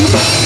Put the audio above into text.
you.